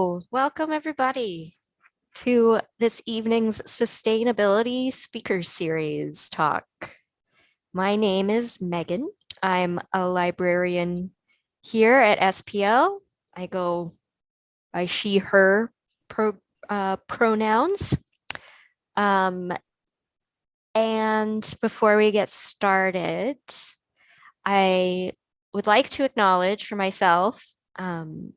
Welcome everybody to this evening's sustainability speaker series talk. My name is Megan. I'm a librarian here at SPL. I go by she, her pro, uh, pronouns. Um, and before we get started, I would like to acknowledge for myself um,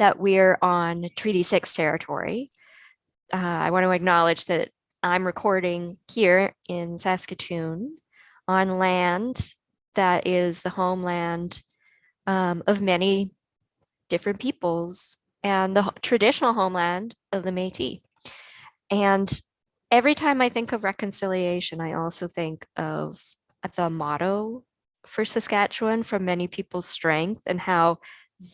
that we're on Treaty 6 territory. Uh, I want to acknowledge that I'm recording here in Saskatoon on land that is the homeland um, of many different peoples and the traditional homeland of the Métis. And every time I think of reconciliation, I also think of the motto for Saskatchewan from many people's strength and how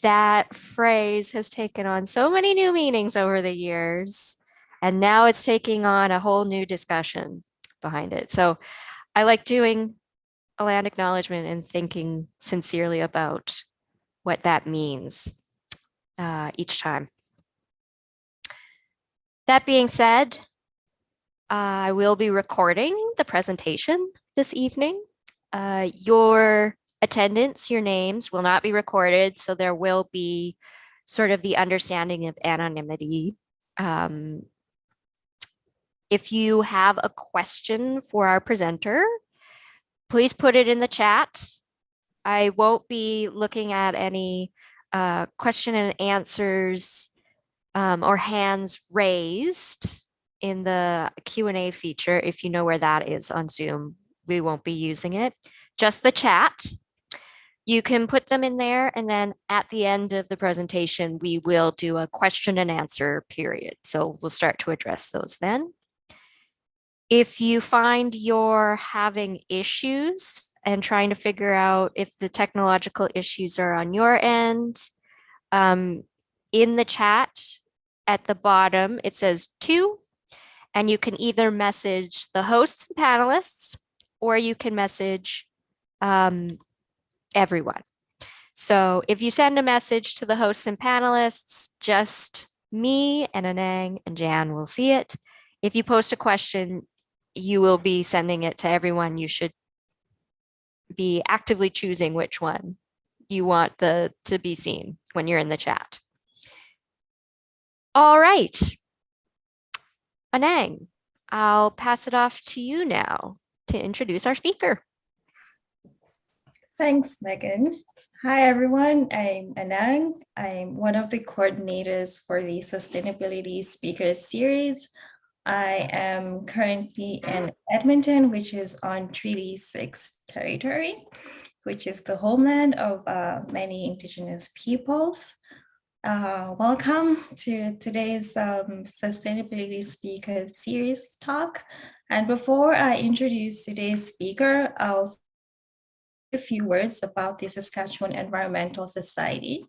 that phrase has taken on so many new meanings over the years. And now it's taking on a whole new discussion behind it. So I like doing a land acknowledgement and thinking sincerely about what that means uh, each time. That being said, I will be recording the presentation this evening. Uh, your attendance, your names will not be recorded, so there will be sort of the understanding of anonymity. Um, if you have a question for our presenter, please put it in the chat. I won't be looking at any uh, question and answers um, or hands raised in the Q&A feature. If you know where that is on Zoom, we won't be using it. Just the chat. You can put them in there and then at the end of the presentation, we will do a question and answer period. So we'll start to address those then. If you find you're having issues and trying to figure out if the technological issues are on your end, um, in the chat at the bottom, it says two, and you can either message the hosts and panelists, or you can message um, everyone. So if you send a message to the hosts and panelists, just me and Anang and Jan will see it. If you post a question, you will be sending it to everyone. You should be actively choosing which one you want the to be seen when you're in the chat. All right. Anang, I'll pass it off to you now to introduce our speaker. Thanks, Megan. Hi, everyone. I'm Anang. I'm one of the coordinators for the Sustainability Speakers Series. I am currently in Edmonton, which is on Treaty 6 territory, which is the homeland of uh, many Indigenous peoples. Uh, welcome to today's um, Sustainability Speakers Series talk. And before I introduce today's speaker, I'll a few words about the Saskatchewan Environmental Society.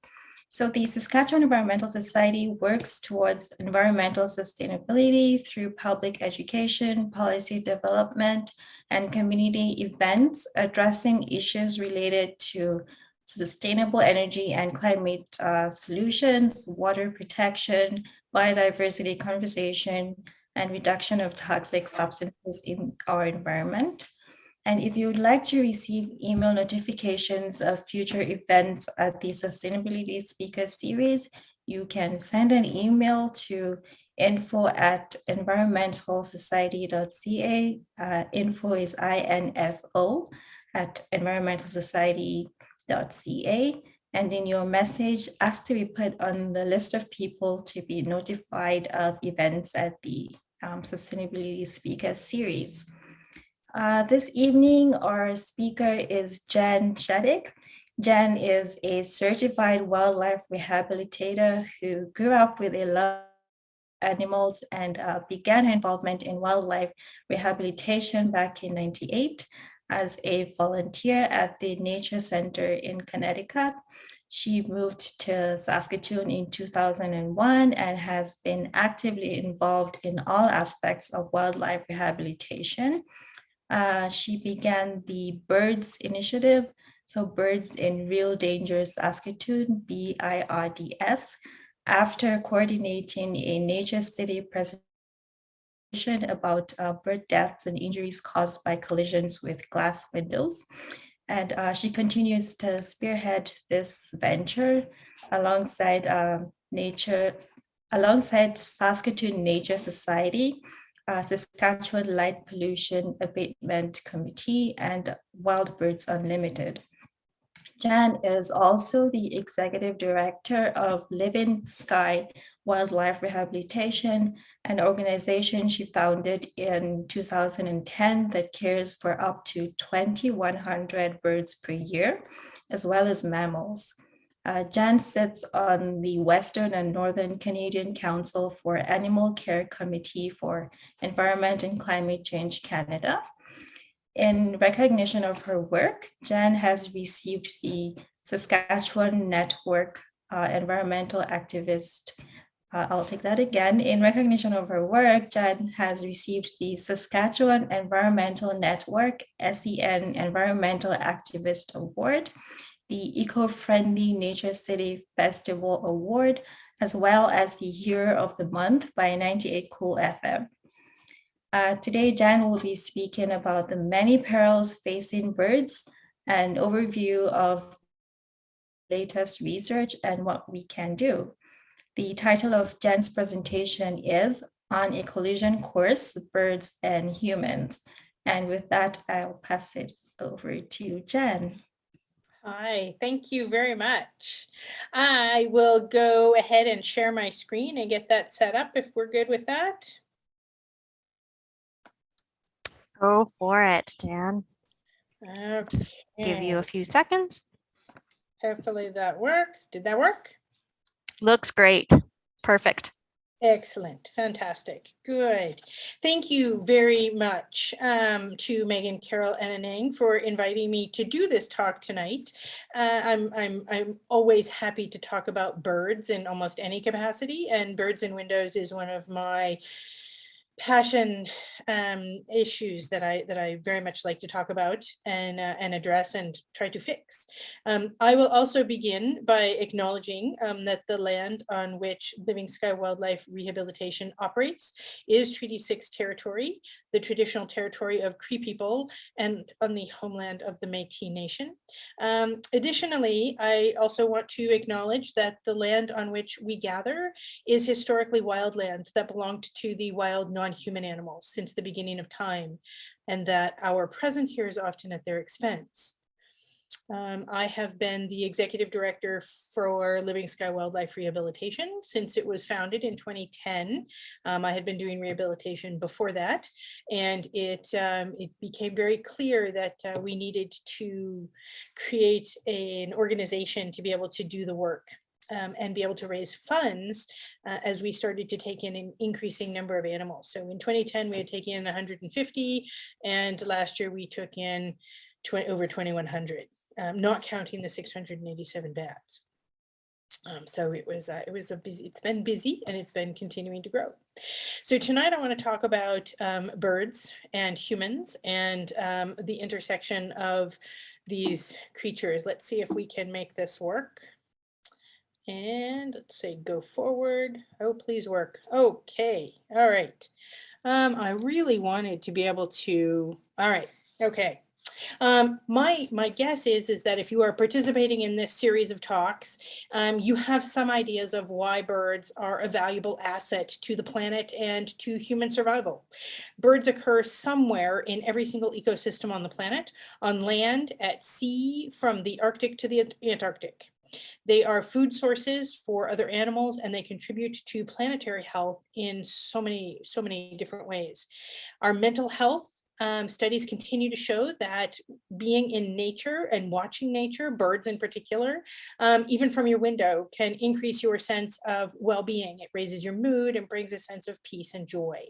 So the Saskatchewan Environmental Society works towards environmental sustainability through public education, policy development, and community events addressing issues related to sustainable energy and climate uh, solutions, water protection, biodiversity conservation, and reduction of toxic substances in our environment. And if you would like to receive email notifications of future events at the Sustainability Speaker Series, you can send an email to info at environmentalsociety.ca. Uh, info is I-N-F-O at environmentalsociety.ca. And in your message, ask to be put on the list of people to be notified of events at the um, Sustainability Speaker Series. Uh, this evening, our speaker is Jan Shadick. Jan is a certified wildlife rehabilitator who grew up with a love animals and uh, began her involvement in wildlife rehabilitation back in 98 as a volunteer at the Nature Center in Connecticut. She moved to Saskatoon in 2001 and has been actively involved in all aspects of wildlife rehabilitation. Uh, she began the BIRDS initiative, so Birds in Real Danger Saskatoon, B-I-R-D-S, after coordinating a Nature City presentation about uh, bird deaths and injuries caused by collisions with glass windows. And uh, she continues to spearhead this venture alongside um, nature, alongside Saskatoon Nature Society, uh, Saskatchewan Light Pollution Abatement Committee, and Wild Birds Unlimited. Jan is also the executive director of Living Sky Wildlife Rehabilitation, an organization she founded in 2010 that cares for up to 2,100 birds per year, as well as mammals. Uh, Jan sits on the Western and Northern Canadian Council for Animal Care Committee for Environment and Climate Change Canada. In recognition of her work, Jan has received the Saskatchewan Network uh, Environmental Activist. Uh, I'll take that again. In recognition of her work, Jan has received the Saskatchewan Environmental Network SEN Environmental Activist Award, the Eco-Friendly Nature City Festival Award, as well as the Year of the Month by 98 Cool FM. Uh, today, Jan will be speaking about the many perils facing birds, an overview of latest research and what we can do. The title of Jan's presentation is On a Collision Course, Birds and Humans. And with that, I'll pass it over to Jan. Hi, thank you very much. I will go ahead and share my screen and get that set up if we're good with that. Go for it, Dan. Okay. Give you a few seconds. Hopefully that works. Did that work? Looks great. Perfect. Excellent, fantastic, good. Thank you very much um, to Megan, Carol, and Anang for inviting me to do this talk tonight. Uh, I'm, I'm, I'm always happy to talk about birds in almost any capacity, and Birds in Windows is one of my passion um, issues that I that I very much like to talk about and uh, and address and try to fix. Um, I will also begin by acknowledging um, that the land on which Living Sky Wildlife Rehabilitation operates is Treaty 6 territory, the traditional territory of Cree people and on the homeland of the Métis Nation. Um, additionally, I also want to acknowledge that the land on which we gather is historically wildland that belonged to the wild non non-human animals since the beginning of time, and that our presence here is often at their expense. Um, I have been the executive director for Living Sky Wildlife Rehabilitation since it was founded in 2010. Um, I had been doing rehabilitation before that, and it, um, it became very clear that uh, we needed to create a, an organization to be able to do the work um, and be able to raise funds uh, as we started to take in an increasing number of animals. So in 2010, we had taken in 150 and last year we took in over 2100, um, not counting the 687 bats. Um, so it was uh, it was a busy it's been busy and it's been continuing to grow. So tonight I want to talk about um, birds and humans and um, the intersection of these creatures. Let's see if we can make this work. And let's say go forward. Oh, please work. Okay. All right. Um, I really wanted to be able to, all right. Okay. Um, my my guess is is that if you are participating in this series of talks, um, you have some ideas of why birds are a valuable asset to the planet and to human survival. Birds occur somewhere in every single ecosystem on the planet, on land, at sea, from the Arctic to the Antarctic. They are food sources for other animals and they contribute to planetary health in so many, so many different ways. Our mental health um, studies continue to show that being in nature and watching nature, birds in particular, um, even from your window can increase your sense of well-being. It raises your mood and brings a sense of peace and joy.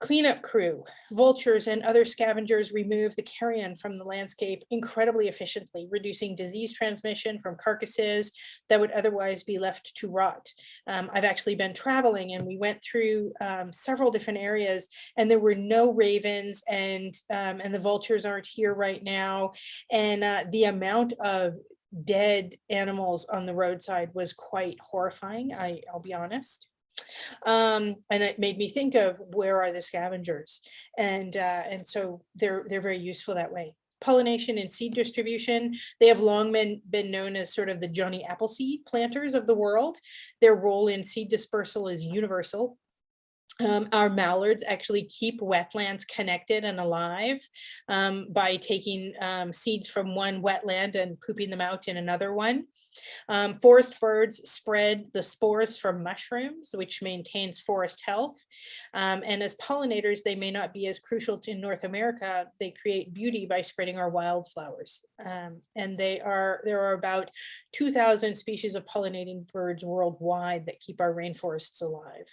Cleanup crew, vultures and other scavengers remove the carrion from the landscape incredibly efficiently, reducing disease transmission from carcasses that would otherwise be left to rot. Um, I've actually been traveling and we went through um, several different areas and there were no ravens and, um, and the vultures aren't here right now. And uh, the amount of dead animals on the roadside was quite horrifying, I, I'll be honest. Um, and it made me think of where are the scavengers? And, uh, and so they're, they're very useful that way. Pollination and seed distribution, they have long been, been known as sort of the Johnny Appleseed planters of the world. Their role in seed dispersal is universal. Um, our mallards actually keep wetlands connected and alive um, by taking um, seeds from one wetland and pooping them out in another one. Um, forest birds spread the spores from mushrooms, which maintains forest health. Um, and as pollinators, they may not be as crucial to North America. They create beauty by spreading our wildflowers. Um, and they are there are about 2,000 species of pollinating birds worldwide that keep our rainforests alive.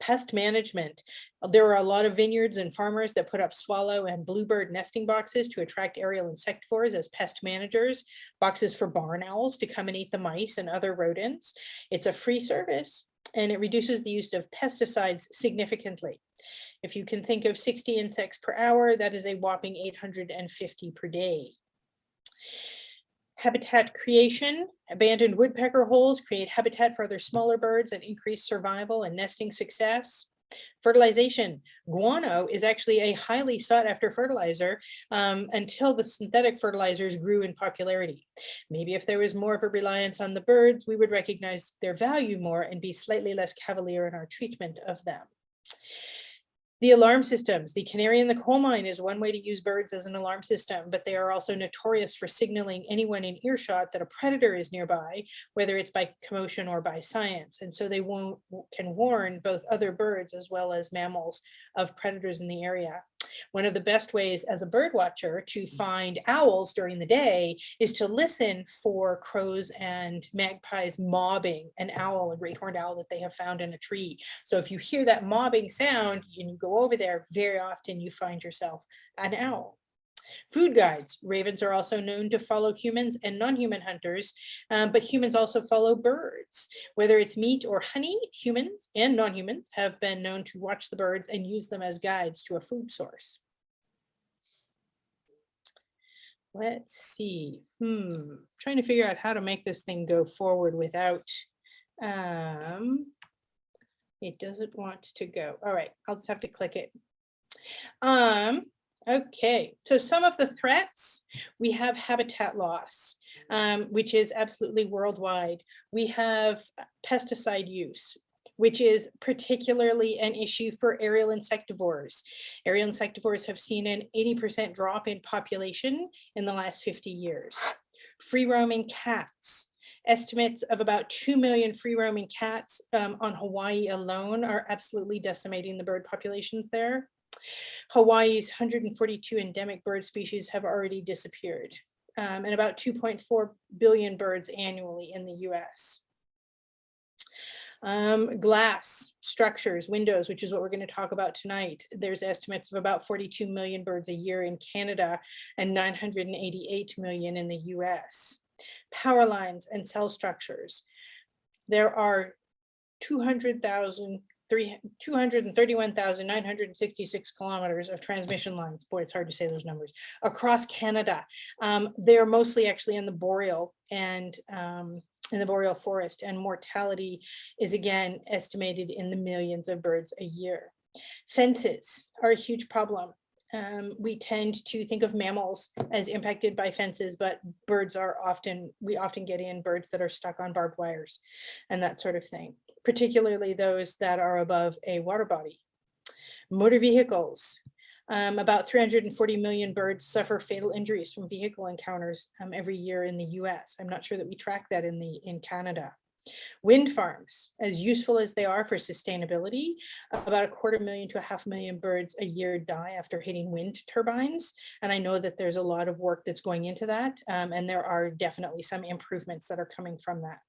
Pest management. There are a lot of vineyards and farmers that put up swallow and bluebird nesting boxes to attract aerial insectivores as pest managers, boxes for barn owls to come and eat the mice and other rodents. It's a free service and it reduces the use of pesticides significantly. If you can think of 60 insects per hour, that is a whopping 850 per day. Habitat creation, abandoned woodpecker holes create habitat for other smaller birds and increase survival and nesting success. Fertilization, guano is actually a highly sought after fertilizer um, until the synthetic fertilizers grew in popularity. Maybe if there was more of a reliance on the birds, we would recognize their value more and be slightly less cavalier in our treatment of them. The alarm systems, the canary in the coal mine is one way to use birds as an alarm system, but they are also notorious for signaling anyone in earshot that a predator is nearby, whether it's by commotion or by science. And so they can warn both other birds as well as mammals of predators in the area. One of the best ways as a bird watcher to mm. find owls during the day is to listen for crows and magpies mobbing an owl, a great horned owl that they have found in a tree. So if you hear that mobbing sound and you go over there, very often you find yourself an owl. Food guides. Ravens are also known to follow humans and non-human hunters, um, but humans also follow birds. Whether it's meat or honey, humans and non-humans have been known to watch the birds and use them as guides to a food source. Let's see, hmm, trying to figure out how to make this thing go forward without, um, it doesn't want to go. All right, I'll just have to click it. Um, okay, so some of the threats, we have habitat loss, um, which is absolutely worldwide. We have pesticide use, which is particularly an issue for aerial insectivores. Aerial insectivores have seen an 80% drop in population in the last 50 years. Free roaming cats. Estimates of about 2 million free roaming cats um, on Hawaii alone are absolutely decimating the bird populations there. Hawaii's 142 endemic bird species have already disappeared um, and about 2.4 billion birds annually in the US. Um, glass structures, windows, which is what we're going to talk about tonight. There's estimates of about 42 million birds a year in Canada and 988 million in the US. Power lines and cell structures. There are 200,000 231,966 kilometers of transmission lines. Boy, it's hard to say those numbers across Canada. Um, they're mostly actually in the boreal and um, in the boreal forest and mortality is again estimated in the millions of birds a year. Fences are a huge problem. Um, we tend to think of mammals as impacted by fences, but birds are often, we often get in birds that are stuck on barbed wires and that sort of thing, particularly those that are above a water body. Motor vehicles, um, about 340 million birds suffer fatal injuries from vehicle encounters um, every year in the US. I'm not sure that we track that in the in Canada. Wind farms, as useful as they are for sustainability, about a quarter million to a half million birds a year die after hitting wind turbines. And I know that there's a lot of work that's going into that. Um, and there are definitely some improvements that are coming from that.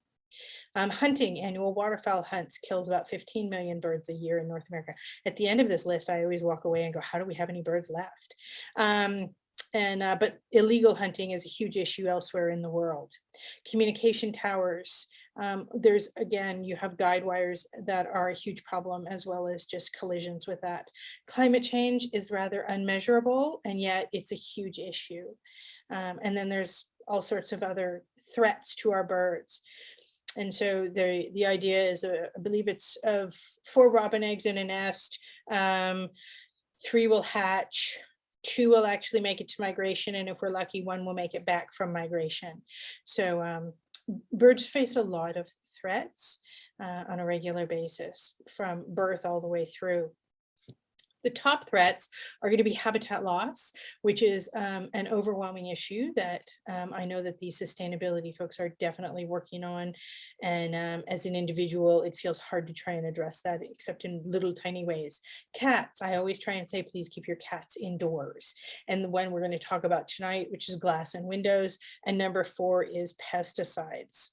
Um, hunting, annual waterfowl hunts kills about 15 million birds a year in North America. At the end of this list, I always walk away and go, how do we have any birds left? Um, and uh, but illegal hunting is a huge issue elsewhere in the world. Communication towers, um, there's again, you have guide wires that are a huge problem as well as just collisions with that. Climate change is rather unmeasurable and yet it's a huge issue. Um, and then there's all sorts of other threats to our birds. And so the, the idea is, uh, I believe it's of four robin eggs in a nest. Um, three will hatch, two will actually make it to migration, and if we're lucky, one will make it back from migration. So um, birds face a lot of threats uh, on a regular basis from birth all the way through. The top threats are going to be habitat loss, which is um, an overwhelming issue that um, I know that the sustainability folks are definitely working on. And um, as an individual, it feels hard to try and address that, except in little tiny ways. Cats, I always try and say, please keep your cats indoors. And the one we're going to talk about tonight, which is glass and windows. And number four is pesticides.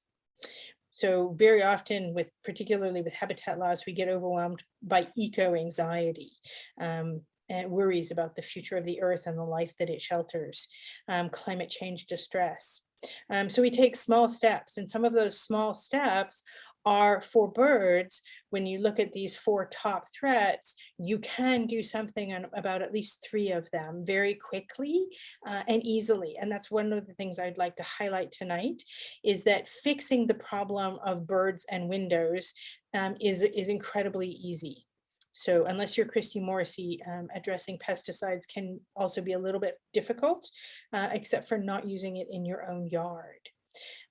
So very often with particularly with habitat loss, we get overwhelmed by eco anxiety um, and worries about the future of the earth and the life that it shelters, um, climate change distress. Um, so we take small steps and some of those small steps are for birds, when you look at these four top threats, you can do something on about at least three of them very quickly uh, and easily. And that's one of the things I'd like to highlight tonight is that fixing the problem of birds and windows um, is, is incredibly easy. So unless you're Christy Morrissey, um, addressing pesticides can also be a little bit difficult, uh, except for not using it in your own yard.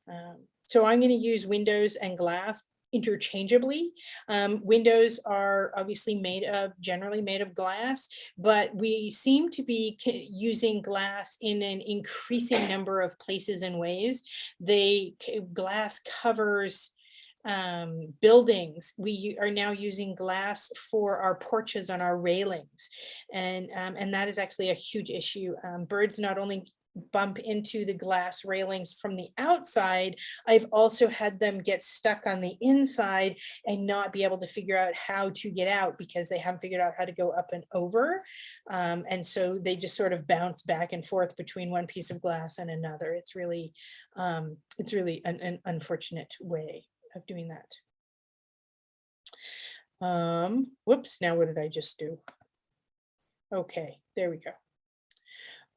Um, so I'm going to use windows and glass interchangeably. Um, windows are obviously made of, generally made of glass, but we seem to be using glass in an increasing number of places and ways. They glass covers um, buildings. We are now using glass for our porches on our railings. And, um, and that is actually a huge issue. Um, birds not only bump into the glass railings from the outside, I've also had them get stuck on the inside and not be able to figure out how to get out because they haven't figured out how to go up and over. Um, and so they just sort of bounce back and forth between one piece of glass and another. It's really, um, it's really an, an unfortunate way of doing that. Um, whoops, now what did I just do? Okay, there we go.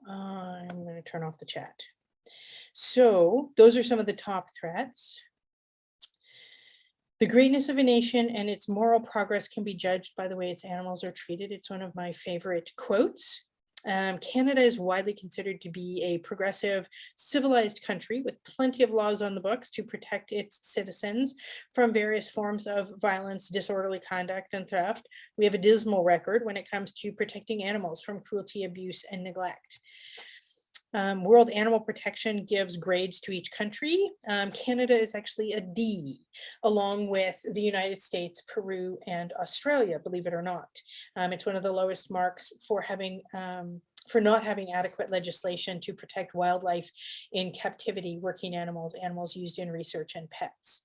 I'm going to turn off the chat. So those are some of the top threats. The greatness of a nation and its moral progress can be judged by the way its animals are treated. It's one of my favorite quotes. Um, Canada is widely considered to be a progressive, civilized country with plenty of laws on the books to protect its citizens from various forms of violence, disorderly conduct, and theft. We have a dismal record when it comes to protecting animals from cruelty, abuse, and neglect. Um, World Animal Protection gives grades to each country. Um, Canada is actually a D, along with the United States, Peru, and Australia, believe it or not. Um, it's one of the lowest marks for having um, for not having adequate legislation to protect wildlife in captivity, working animals, animals used in research, and pets.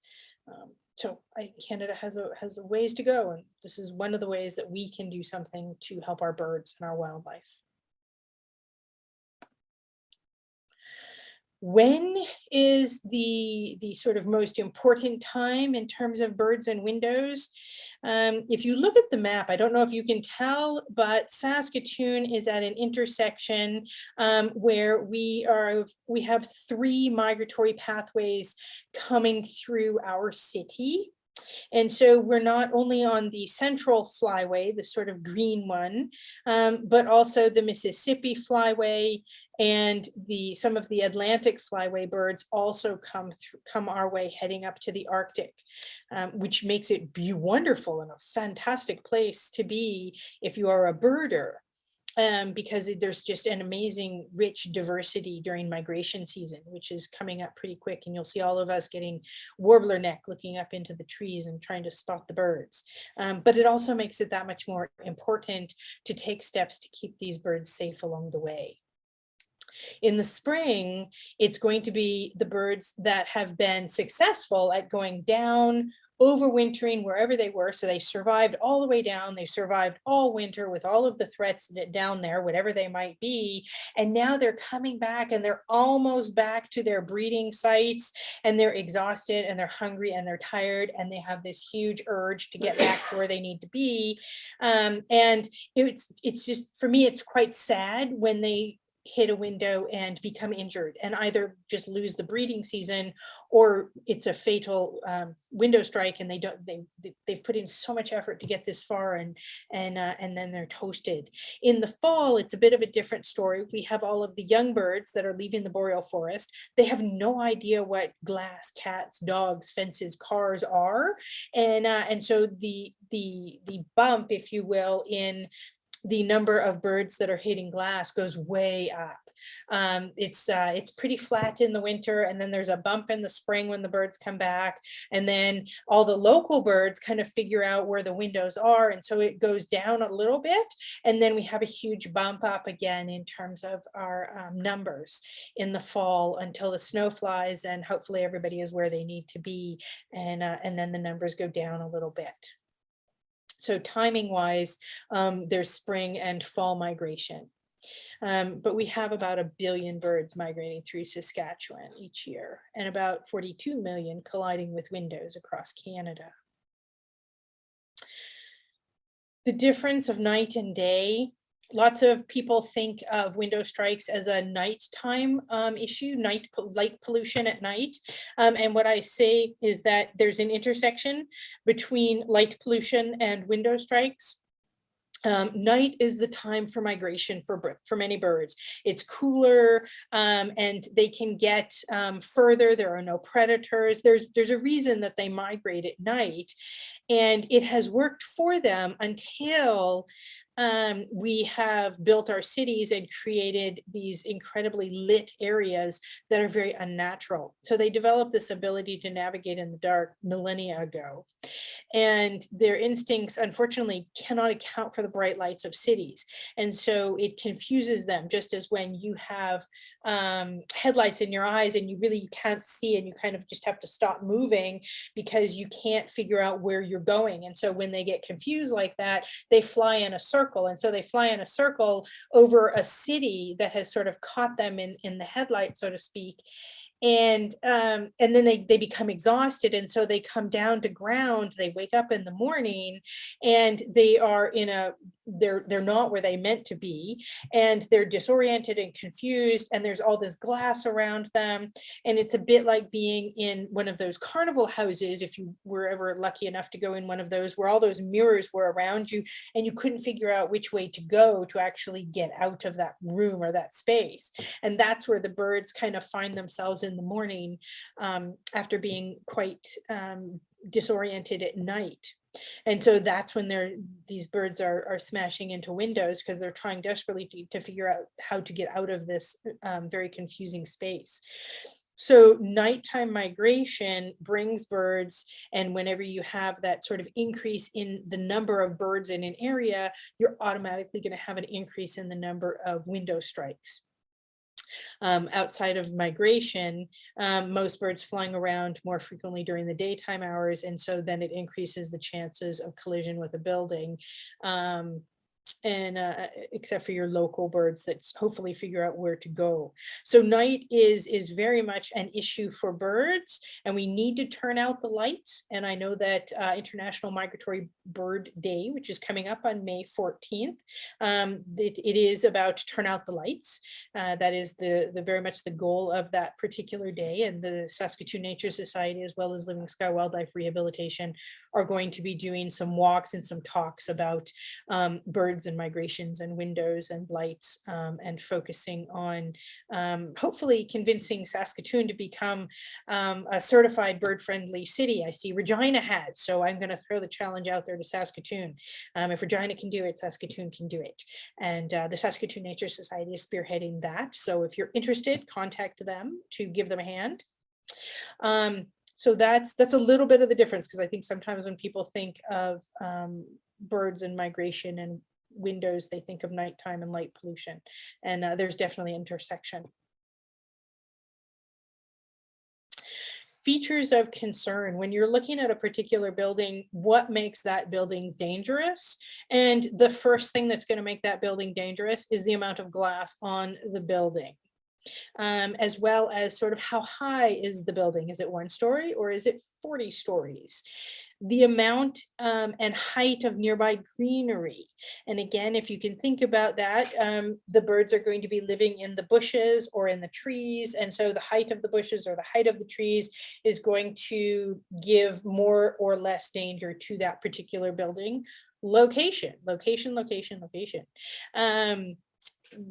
Um, so I, Canada has a has a ways to go, and this is one of the ways that we can do something to help our birds and our wildlife. When is the the sort of most important time in terms of birds and windows? Um, if you look at the map i don't know if you can tell but saskatoon is at an intersection um, where we are we have three migratory pathways coming through our city and so we're not only on the central flyway, the sort of green one, um, but also the Mississippi flyway and the some of the Atlantic flyway birds also come come our way heading up to the Arctic, um, which makes it be wonderful and a fantastic place to be if you are a birder um, because there's just an amazing rich diversity during migration season, which is coming up pretty quick. And you'll see all of us getting warbler neck looking up into the trees and trying to spot the birds. Um, but it also makes it that much more important to take steps to keep these birds safe along the way. In the spring, it's going to be the birds that have been successful at going down overwintering wherever they were. So they survived all the way down. They survived all winter with all of the threats down there, whatever they might be. And now they're coming back and they're almost back to their breeding sites and they're exhausted and they're hungry and they're tired and they have this huge urge to get back to where they need to be. Um, and it's, it's just, for me, it's quite sad when they hit a window and become injured and either just lose the breeding season or it's a fatal um, window strike and they don't they they- they've put in so much effort to get this far and and uh, and then they're toasted. In the fall it's a bit of a different story. We have all of the young birds that are leaving the boreal forest. They have no idea what glass cats dogs fences cars are. And uh, and so the the the bump if you will in the number of birds that are hitting glass goes way up. Um, it's uh, it's pretty flat in the winter, and then there's a bump in the spring when the birds come back, and then all the local birds kind of figure out where the windows are, and so it goes down a little bit, and then we have a huge bump up again in terms of our um, numbers in the fall until the snow flies, and hopefully everybody is where they need to be, and uh, and then the numbers go down a little bit. So timing wise, um, there's spring and fall migration. Um, but we have about a billion birds migrating through Saskatchewan each year and about 42 million colliding with windows across Canada. The difference of night and day lots of people think of window strikes as a nighttime um, issue, night light pollution at night. Um, and what I say is that there's an intersection between light pollution and window strikes. Um, night is the time for migration for for many birds. It's cooler um, and they can get um, further. There are no predators. There's there's a reason that they migrate at night, and it has worked for them until um, we have built our cities and created these incredibly lit areas that are very unnatural. So they developed this ability to navigate in the dark millennia ago. And their instincts, unfortunately, cannot account for the bright lights of cities. And so it confuses them, just as when you have um, headlights in your eyes and you really can't see and you kind of just have to stop moving because you can't figure out where you're going. And so when they get confused like that, they fly in a circle. And so they fly in a circle over a city that has sort of caught them in, in the headlight, so to speak. And um, and then they, they become exhausted. And so they come down to ground, they wake up in the morning and they are in a, they're, they're not where they meant to be. And they're disoriented and confused. And there's all this glass around them. And it's a bit like being in one of those carnival houses, if you were ever lucky enough to go in one of those, where all those mirrors were around you and you couldn't figure out which way to go to actually get out of that room or that space. And that's where the birds kind of find themselves in the morning um, after being quite um, disoriented at night. And so that's when they're these birds are are smashing into windows because they're trying desperately to, to figure out how to get out of this um, very confusing space. So nighttime migration brings birds, and whenever you have that sort of increase in the number of birds in an area, you're automatically going to have an increase in the number of window strikes. Um, outside of migration, um, most birds flying around more frequently during the daytime hours, and so then it increases the chances of collision with a building. Um, and uh, except for your local birds that hopefully figure out where to go. So night is is very much an issue for birds and we need to turn out the lights. And I know that uh, International Migratory Bird Day, which is coming up on May 14th, um, it, it is about turn out the lights. Uh, that is the, the very much the goal of that particular day and the Saskatoon Nature Society as well as Living Sky Wildlife Rehabilitation are going to be doing some walks and some talks about um, and migrations and windows and lights um, and focusing on um, hopefully convincing Saskatoon to become um, a certified bird friendly city. I see Regina has, so I'm going to throw the challenge out there to Saskatoon. Um, if Regina can do it, Saskatoon can do it. And uh, the Saskatoon Nature Society is spearheading that. So if you're interested, contact them to give them a hand. Um, so that's that's a little bit of the difference because I think sometimes when people think of um, birds and migration and windows, they think of nighttime and light pollution. And uh, there's definitely intersection. Features of concern, when you're looking at a particular building, what makes that building dangerous? And the first thing that's going to make that building dangerous is the amount of glass on the building. Um, as well as sort of how high is the building? Is it one story or is it 40 stories? The amount um, and height of nearby greenery. And again, if you can think about that, um, the birds are going to be living in the bushes or in the trees. And so the height of the bushes or the height of the trees is going to give more or less danger to that particular building. Location, location, location, location. Um,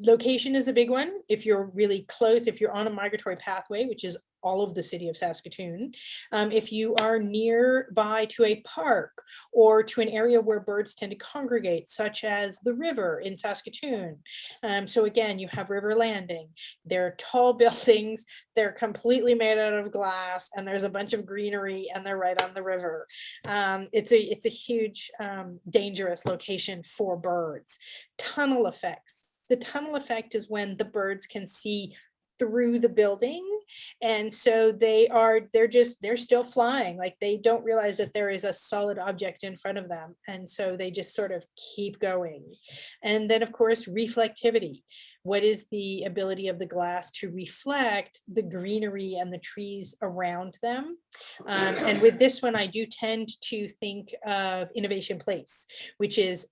location is a big one. If you're really close, if you're on a migratory pathway, which is all of the city of Saskatoon, um, if you are nearby to a park or to an area where birds tend to congregate, such as the river in Saskatoon. Um, so again, you have River Landing. They're tall buildings. They're completely made out of glass and there's a bunch of greenery and they're right on the river. Um, it's a it's a huge um, dangerous location for birds. Tunnel effects. The tunnel effect is when the birds can see through the building. And so they are they're just they're still flying like they don't realize that there is a solid object in front of them. And so they just sort of keep going. And then of course reflectivity. What is the ability of the glass to reflect the greenery and the trees around them? Um, and with this one i do tend to think of innovation place which is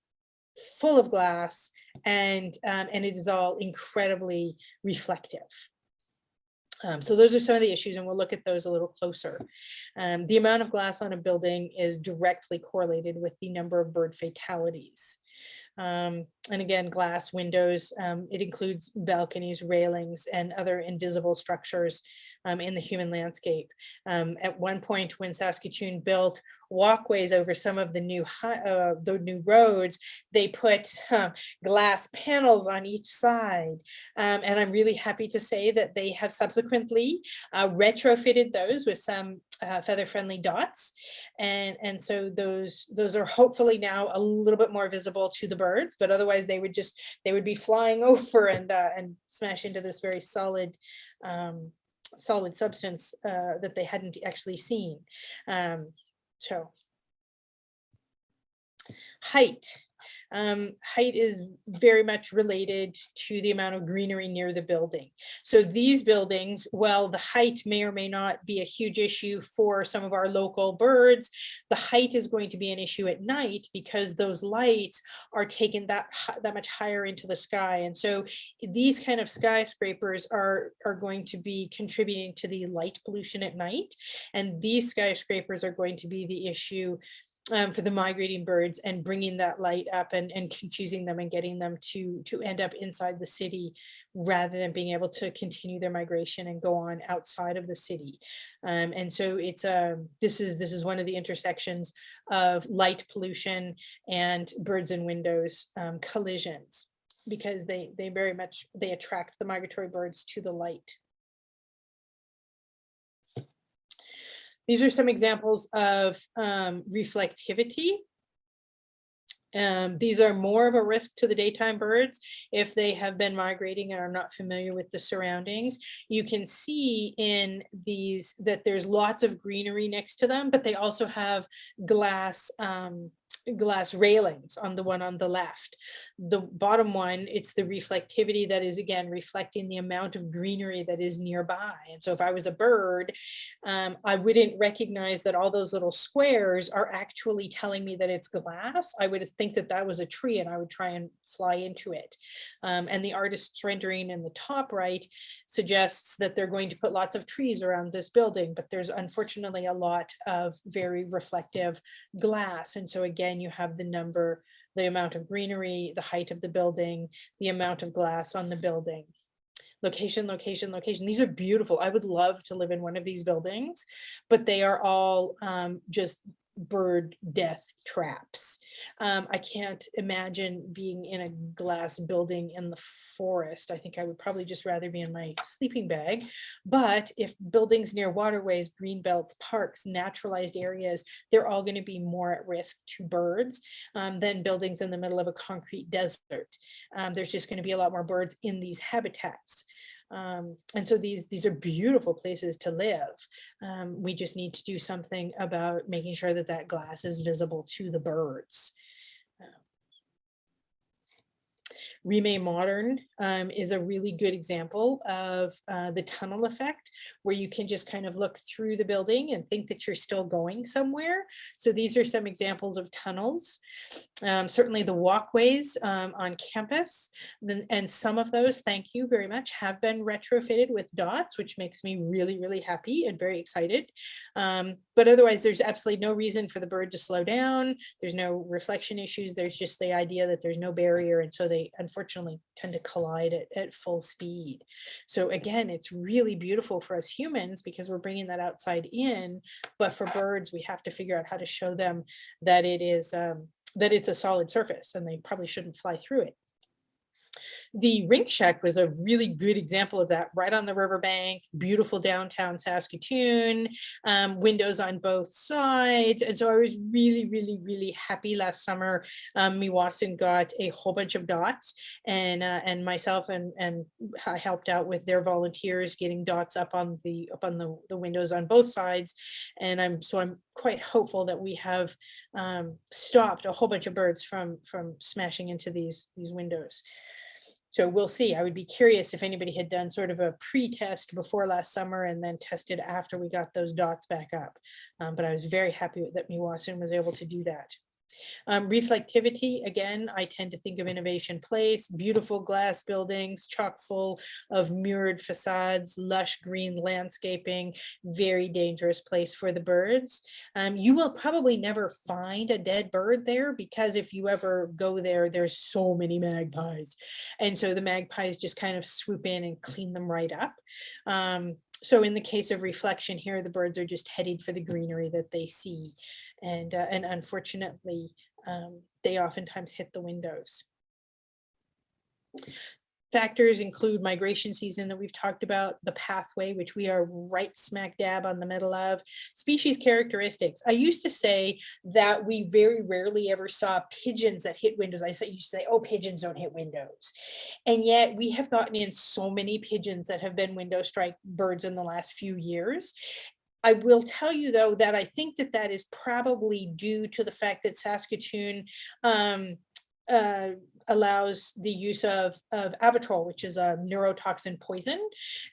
full of glass and um, and it is all incredibly reflective um, so those are some of the issues and we'll look at those a little closer. Um, the amount of glass on a building is directly correlated with the number of bird fatalities. Um, and again, glass windows, um, it includes balconies, railings, and other invisible structures um, in the human landscape. Um, at one point when Saskatoon built walkways over some of the new uh, the new roads, they put uh, glass panels on each side. Um, and I'm really happy to say that they have subsequently uh, retrofitted those with some uh, feather friendly dots. And, and so those, those are hopefully now a little bit more visible to the birds, but otherwise they would just, they would be flying over and, uh, and smash into this very solid um, solid substance uh, that they hadn't actually seen. Um, so height. Um, height is very much related to the amount of greenery near the building. So these buildings, while the height may or may not be a huge issue for some of our local birds, the height is going to be an issue at night because those lights are taken that, that much higher into the sky. And so these kind of skyscrapers are, are going to be contributing to the light pollution at night. And these skyscrapers are going to be the issue um, for the migrating birds and bringing that light up and, and confusing them and getting them to, to end up inside the city rather than being able to continue their migration and go on outside of the city. Um, and so it's a, um, this is this is one of the intersections of light pollution and birds and windows um, collisions because they they very much they attract the migratory birds to the light. These are some examples of um, reflectivity. Um, these are more of a risk to the daytime birds if they have been migrating and are not familiar with the surroundings. You can see in these that there's lots of greenery next to them, but they also have glass um, glass railings on the one on the left. The bottom one, it's the reflectivity that is again reflecting the amount of greenery that is nearby. And so if I was a bird, um, I wouldn't recognize that all those little squares are actually telling me that it's glass. I would think that that was a tree and I would try and fly into it. Um, and the artist's rendering in the top right suggests that they're going to put lots of trees around this building, but there's unfortunately a lot of very reflective glass. And so again, you have the number, the amount of greenery, the height of the building, the amount of glass on the building location, location, location. These are beautiful. I would love to live in one of these buildings, but they are all um, just bird death traps. Um, I can't imagine being in a glass building in the forest. I think I would probably just rather be in my sleeping bag. But if buildings near waterways, green belts, parks, naturalized areas, they're all going to be more at risk to birds um, than buildings in the middle of a concrete desert. Um, there's just going to be a lot more birds in these habitats. Um, and so these these are beautiful places to live. Um, we just need to do something about making sure that that glass is visible to the birds. Remai Modern um, is a really good example of uh, the tunnel effect, where you can just kind of look through the building and think that you're still going somewhere. So these are some examples of tunnels. Um, certainly the walkways um, on campus, and some of those, thank you very much, have been retrofitted with dots, which makes me really, really happy and very excited. Um, but otherwise, there's absolutely no reason for the bird to slow down. There's no reflection issues. There's just the idea that there's no barrier. And so they tend to collide at, at full speed. So again, it's really beautiful for us humans because we're bringing that outside in. But for birds, we have to figure out how to show them that it is um, that it's a solid surface and they probably shouldn't fly through it. The Rink Shack was a really good example of that, right on the riverbank, beautiful downtown Saskatoon, um, windows on both sides. And so I was really, really, really happy last summer. Um, Meewasin got a whole bunch of dots and uh, and myself and and I helped out with their volunteers getting dots up on the up on the, the windows on both sides. And I'm so I'm quite hopeful that we have um, stopped a whole bunch of birds from from smashing into these these windows. So we'll see. I would be curious if anybody had done sort of a pre-test before last summer and then tested after we got those dots back up. Um, but I was very happy that Meewasin was able to do that. Um, reflectivity, again, I tend to think of Innovation Place, beautiful glass buildings, chock full of mirrored facades, lush green landscaping, very dangerous place for the birds. Um, you will probably never find a dead bird there because if you ever go there, there's so many magpies. And so the magpies just kind of swoop in and clean them right up. Um, so in the case of reflection here, the birds are just headed for the greenery that they see. And, uh, and unfortunately, um, they oftentimes hit the windows. Factors include migration season that we've talked about, the pathway, which we are right smack dab on the middle of, species characteristics. I used to say that we very rarely ever saw pigeons that hit windows. I used to say, oh, pigeons don't hit windows. And yet we have gotten in so many pigeons that have been window strike birds in the last few years. I will tell you though that I think that that is probably due to the fact that Saskatoon um, uh, allows the use of, of Avitrol, which is a neurotoxin poison.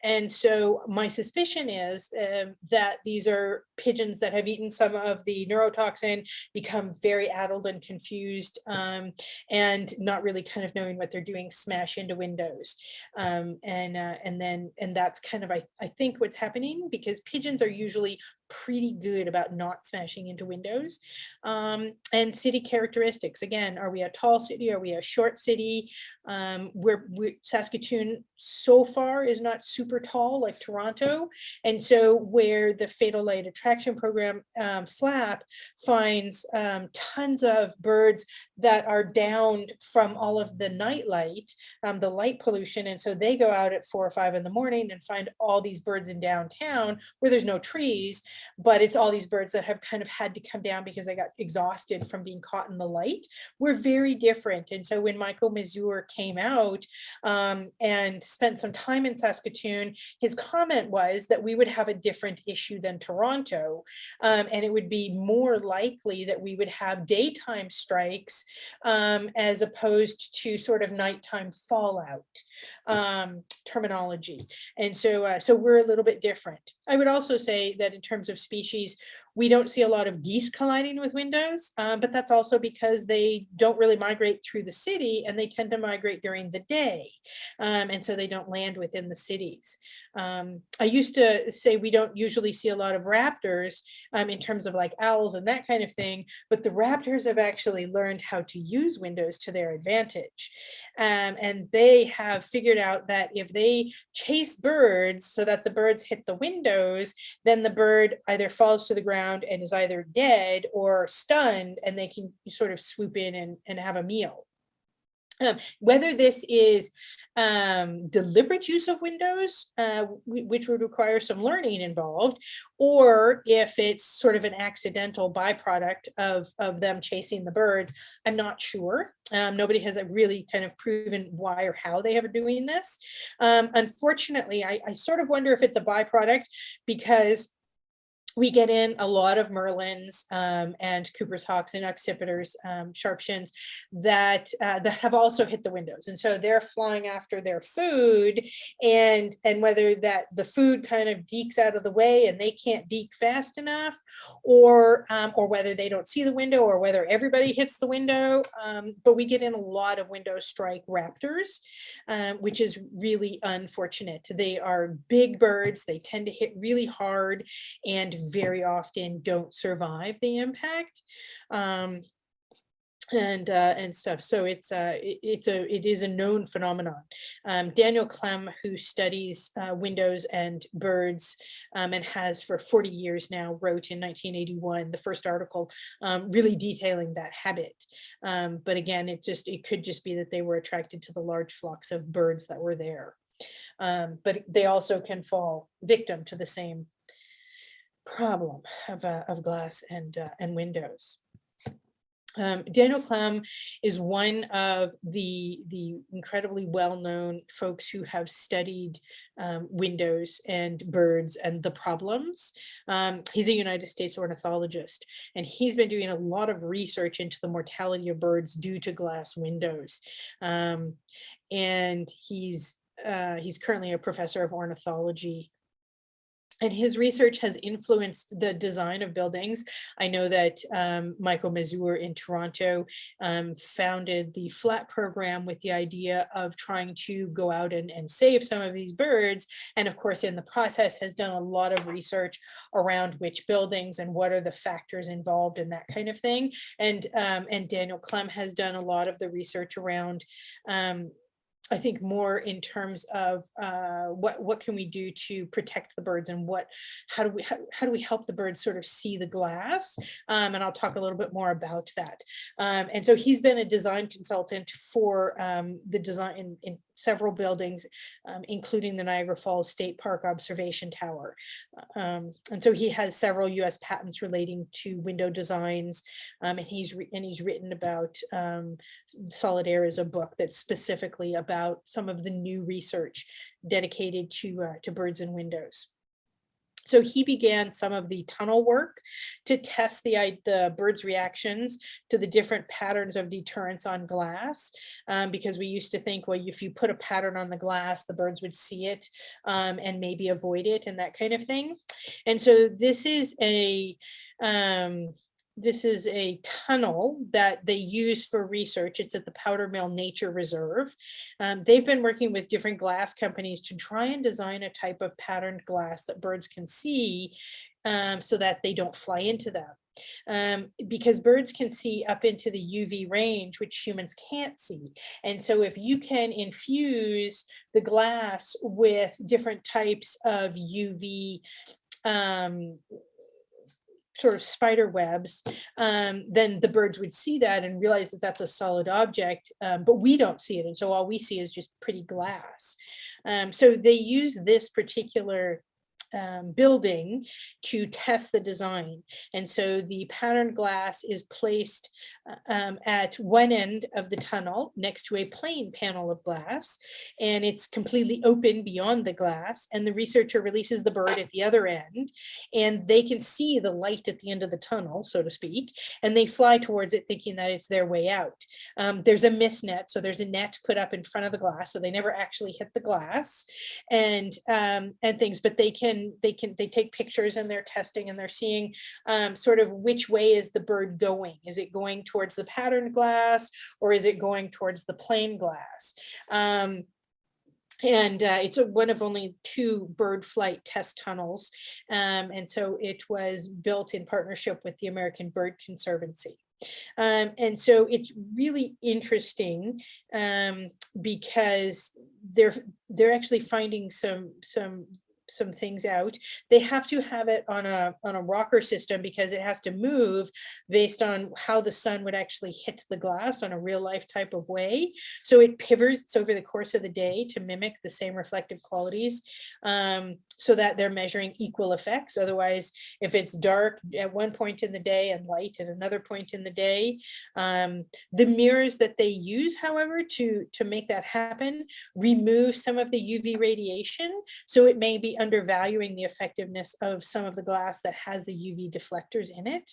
And so my suspicion is uh, that these are pigeons that have eaten some of the neurotoxin, become very addled and confused, um, and not really kind of knowing what they're doing, smash into windows. Um, and, uh, and then, and that's kind of, I, I think what's happening because pigeons are usually pretty good about not smashing into windows. Um, and city characteristics, again, are we a tall city? Are we a short city? Um, where we, Saskatoon so far is not super tall like Toronto. And so where the Fatal Light Attraction Program um, FLAP finds um, tons of birds that are downed from all of the night light, um, the light pollution. And so they go out at four or five in the morning and find all these birds in downtown where there's no trees but it's all these birds that have kind of had to come down because they got exhausted from being caught in the light. We're very different. And so when Michael Mesure came out um, and spent some time in Saskatoon, his comment was that we would have a different issue than Toronto. Um, and it would be more likely that we would have daytime strikes um, as opposed to sort of nighttime fallout um, terminology. And so, uh, so we're a little bit different. I would also say that in terms of species, we don't see a lot of geese colliding with windows, um, but that's also because they don't really migrate through the city and they tend to migrate during the day. Um, and so they don't land within the cities. Um, I used to say we don't usually see a lot of raptors um, in terms of like owls and that kind of thing, but the raptors have actually learned how to use windows to their advantage. Um, and they have figured out that if they chase birds so that the birds hit the windows, then the bird either falls to the ground and is either dead or stunned and they can sort of swoop in and, and have a meal. Um, whether this is um, deliberate use of windows, uh, which would require some learning involved, or if it's sort of an accidental byproduct of, of them chasing the birds, I'm not sure. Um, nobody has really kind of proven why or how they are doing this. Um, unfortunately, I, I sort of wonder if it's a byproduct because we get in a lot of merlins um, and Cooper's hawks and accipiters, um, sharpshins that uh, that have also hit the windows, and so they're flying after their food, and and whether that the food kind of dekes out of the way and they can't deke fast enough, or um, or whether they don't see the window, or whether everybody hits the window. Um, but we get in a lot of window strike raptors, um, which is really unfortunate. They are big birds. They tend to hit really hard and very often don't survive the impact. Um, and uh, and stuff. So it's a it- it's a it is a known phenomenon. Um, Daniel Klem, who studies uh, windows and birds um, and has for 40 years now, wrote in 1981 the first article um, really detailing that habit. Um, but again, it just it could just be that they were attracted to the large flocks of birds that were there. Um, but they also can fall victim to the same problem of, uh, of glass and, uh, and windows. Um, Daniel Klem is one of the, the incredibly well-known folks who have studied um, windows and birds and the problems. Um, he's a United States ornithologist, and he's been doing a lot of research into the mortality of birds due to glass windows. Um, and he's uh, he's currently a professor of ornithology and his research has influenced the design of buildings. I know that um, Michael Mesure in Toronto um, founded the FLAP program with the idea of trying to go out and, and save some of these birds. And of course, in the process has done a lot of research around which buildings and what are the factors involved and that kind of thing. And, um, and Daniel Klem has done a lot of the research around um, I think more in terms of uh, what what can we do to protect the birds and what how do we how, how do we help the birds sort of see the glass? Um, and I'll talk a little bit more about that. Um, and so he's been a design consultant for um, the design in, in several buildings um, including the Niagara Falls State Park Observation Tower um, and so he has several US patents relating to window designs um, and he's and he's written about Solid Air is a book that's specifically about about some of the new research dedicated to, uh, to birds and windows. So he began some of the tunnel work to test the, the birds' reactions to the different patterns of deterrence on glass, um, because we used to think, well, if you put a pattern on the glass, the birds would see it um, and maybe avoid it and that kind of thing. And so this is a, um, this is a tunnel that they use for research. It's at the Powdermill Nature Reserve. Um, they've been working with different glass companies to try and design a type of patterned glass that birds can see um, so that they don't fly into them. Um, because birds can see up into the UV range, which humans can't see. And so if you can infuse the glass with different types of UV um, sort of spider webs, um, then the birds would see that and realize that that's a solid object, um, but we don't see it. And so all we see is just pretty glass. Um, so they use this particular um, building to test the design. And so the patterned glass is placed uh, um, at one end of the tunnel next to a plain panel of glass, and it's completely open beyond the glass. And the researcher releases the bird at the other end, and they can see the light at the end of the tunnel, so to speak, and they fly towards it thinking that it's their way out. Um, there's a mist net, so there's a net put up in front of the glass, so they never actually hit the glass and um, and things, but they can they can they take pictures and they're testing and they're seeing um, sort of which way is the bird going is it going towards the patterned glass or is it going towards the plain glass um, and uh, it's a, one of only two bird flight test tunnels. Um, and so it was built in partnership with the American Bird Conservancy. Um, and so it's really interesting um, because they're they're actually finding some some some things out. They have to have it on a on a rocker system because it has to move based on how the sun would actually hit the glass on a real life type of way. So it pivots over the course of the day to mimic the same reflective qualities um, so that they're measuring equal effects. Otherwise, if it's dark at one point in the day and light at another point in the day, um, the mirrors that they use, however, to, to make that happen, remove some of the UV radiation. So it may be undervaluing the effectiveness of some of the glass that has the UV deflectors in it.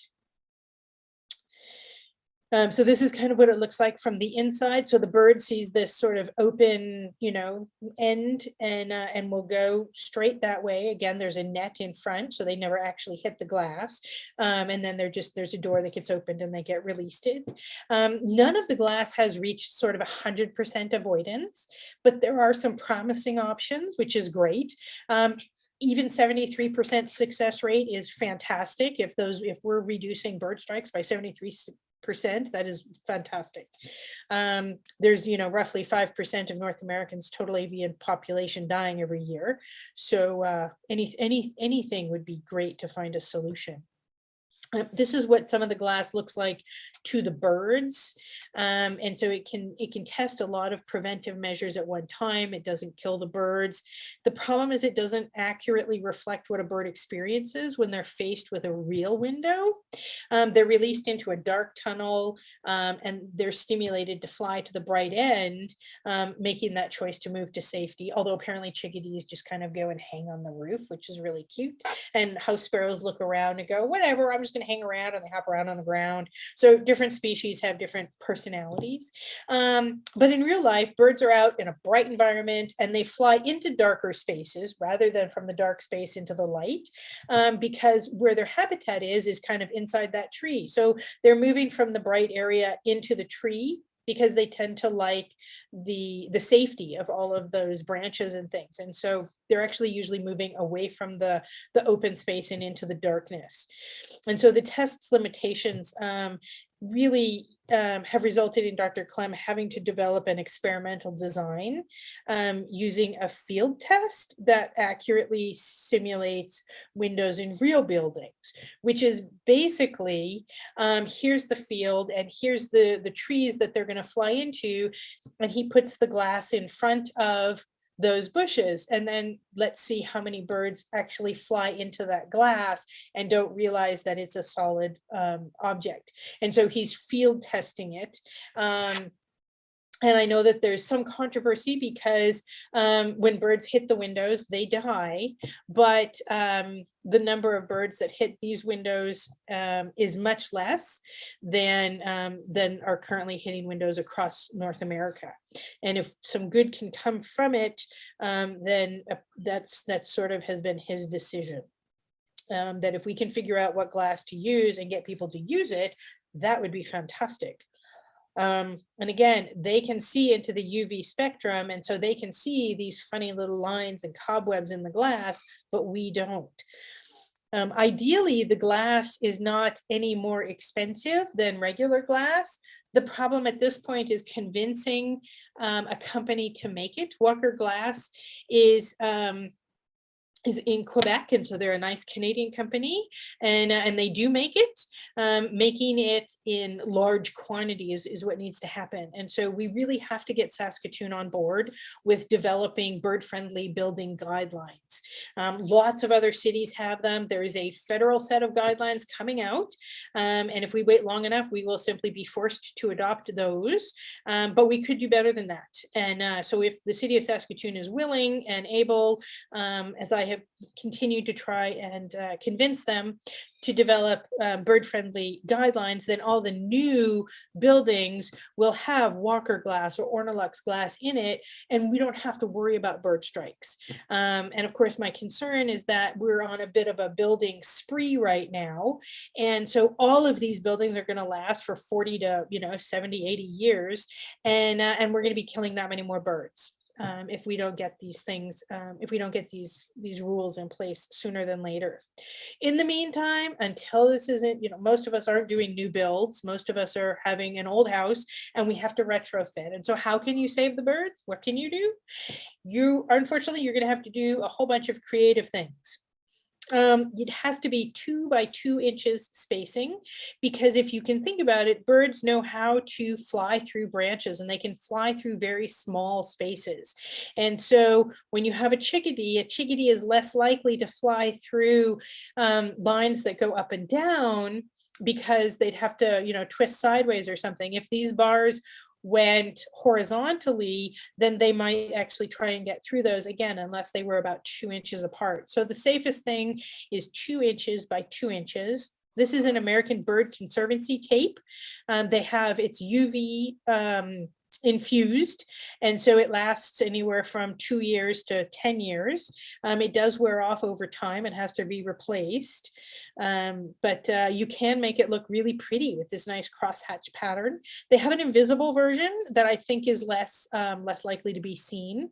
Um, so this is kind of what it looks like from the inside. So the bird sees this sort of open, you know, end and uh, and will go straight that way. Again, there's a net in front, so they never actually hit the glass. Um, and then they're just there's a door that gets opened and they get released. Um, none of the glass has reached sort of a hundred percent avoidance, but there are some promising options, which is great. Um, even 73% success rate is fantastic. If those, if we're reducing bird strikes by 73 percent, that is fantastic. Um, there's, you know, roughly five percent of North Americans' total avian population dying every year. So uh, any, any, anything would be great to find a solution. Uh, this is what some of the glass looks like to the birds. Um, and so it can it can test a lot of preventive measures at one time. It doesn't kill the birds. The problem is it doesn't accurately reflect what a bird experiences when they're faced with a real window. Um, they're released into a dark tunnel um, and they're stimulated to fly to the bright end, um, making that choice to move to safety. Although apparently chickadees just kind of go and hang on the roof, which is really cute. And house sparrows look around and go, whatever, I'm just hang around and they hop around on the ground. So different species have different personalities. Um, but in real life, birds are out in a bright environment and they fly into darker spaces rather than from the dark space into the light um, because where their habitat is, is kind of inside that tree. So they're moving from the bright area into the tree because they tend to like the the safety of all of those branches and things. And so they're actually usually moving away from the, the open space and into the darkness. And so the test's limitations um, really um, have resulted in Dr. Klem having to develop an experimental design um, using a field test that accurately simulates windows in real buildings, which is basically, um, here's the field and here's the, the trees that they're gonna fly into, and he puts the glass in front of those bushes and then let's see how many birds actually fly into that glass and don't realize that it's a solid um, object. And so he's field testing it. Um, and I know that there's some controversy because um, when birds hit the windows, they die, but um, the number of birds that hit these windows um, is much less than, um, than are currently hitting windows across North America. And if some good can come from it, um, then uh, that's, that sort of has been his decision. Um, that if we can figure out what glass to use and get people to use it, that would be fantastic. Um, and again, they can see into the UV spectrum, and so they can see these funny little lines and cobwebs in the glass, but we don't. Um, ideally, the glass is not any more expensive than regular glass. The problem at this point is convincing um, a company to make it. Walker Glass is um, is in Quebec, and so they're a nice Canadian company, and uh, and they do make it. Um, making it in large quantities is what needs to happen, and so we really have to get Saskatoon on board with developing bird-friendly building guidelines. Um, lots of other cities have them. There is a federal set of guidelines coming out, um, and if we wait long enough, we will simply be forced to adopt those. Um, but we could do better than that, and uh, so if the city of Saskatoon is willing and able, um, as I have continued to try and uh, convince them to develop um, bird-friendly guidelines, then all the new buildings will have Walker glass or Ornilux glass in it, and we don't have to worry about bird strikes. Um, and of course, my concern is that we're on a bit of a building spree right now. And so all of these buildings are gonna last for 40 to, you know, 70, 80 years. And, uh, and we're gonna be killing that many more birds um, if we don't get these things, um, if we don't get these these rules in place sooner than later. In the meantime, until this isn't, you know, most of us aren't doing new builds. Most of us are having an old house and we have to retrofit. And so how can you save the birds? What can you do? You, unfortunately, you're going to have to do a whole bunch of creative things um, it has to be two by two inches spacing because if you can think about it, birds know how to fly through branches and they can fly through very small spaces. And so when you have a chickadee, a chickadee is less likely to fly through um, lines that go up and down because they'd have to, you know, twist sideways or something. If these bars went horizontally, then they might actually try and get through those again, unless they were about two inches apart. So the safest thing is two inches by two inches. This is an American Bird Conservancy tape. Um, they have its UV um, infused, and so it lasts anywhere from two years to 10 years. Um, it does wear off over time it has to be replaced, um, but uh, you can make it look really pretty with this nice crosshatch pattern. They have an invisible version that I think is less, um, less likely to be seen.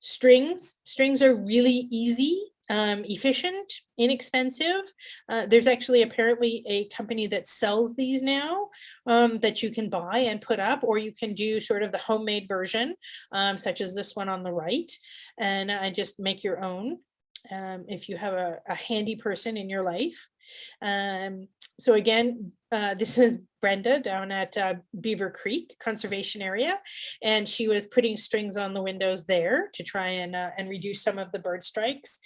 Strings, strings are really easy um, efficient, inexpensive. Uh, there's actually apparently a company that sells these now um, that you can buy and put up, or you can do sort of the homemade version, um, such as this one on the right, and uh, just make your own um, if you have a, a handy person in your life. Um, so again, uh, this is Brenda down at uh, Beaver Creek Conservation Area, and she was putting strings on the windows there to try and uh, and reduce some of the bird strikes.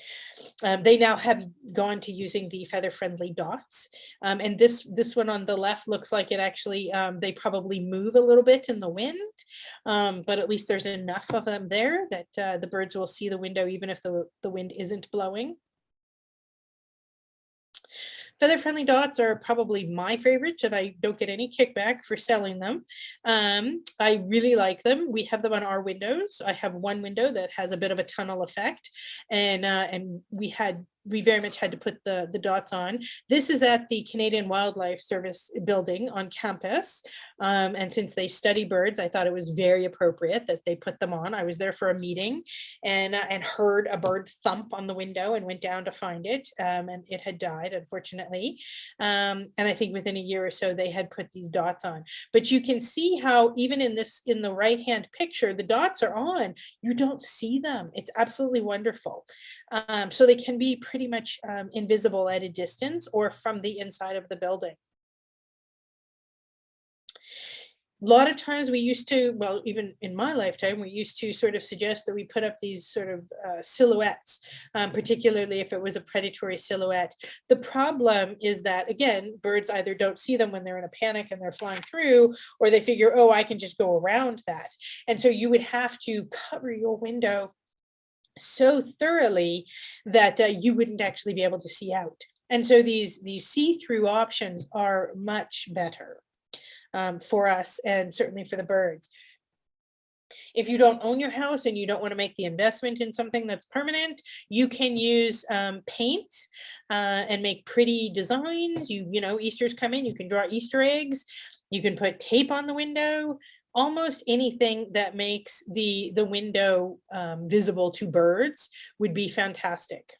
Um, they now have gone to using the feather friendly dots, um, and this this one on the left looks like it actually um, they probably move a little bit in the wind, um, but at least there's enough of them there that uh, the birds will see the window even if the the wind isn't blowing. Feather friendly dots are probably my favorite and I don't get any kickback for selling them. Um, I really like them. We have them on our windows. I have one window that has a bit of a tunnel effect and uh, and we had we very much had to put the, the dots on. This is at the Canadian Wildlife Service building on campus. Um, and since they study birds, I thought it was very appropriate that they put them on. I was there for a meeting and, uh, and heard a bird thump on the window and went down to find it. Um, and it had died, unfortunately. Um, and I think within a year or so, they had put these dots on. But you can see how even in this, in the right-hand picture, the dots are on. You don't see them. It's absolutely wonderful. Um, so they can be pretty much um, invisible at a distance or from the inside of the building. A lot of times we used to, well, even in my lifetime, we used to sort of suggest that we put up these sort of uh, silhouettes, um, particularly if it was a predatory silhouette. The problem is that, again, birds either don't see them when they're in a panic and they're flying through, or they figure, oh, I can just go around that. And so you would have to cover your window so thoroughly that uh, you wouldn't actually be able to see out. And so these, these see-through options are much better um, for us and certainly for the birds. If you don't own your house and you don't want to make the investment in something that's permanent, you can use um, paint uh, and make pretty designs. You, you know, Easter's coming, you can draw Easter eggs. You can put tape on the window almost anything that makes the, the window um, visible to birds would be fantastic.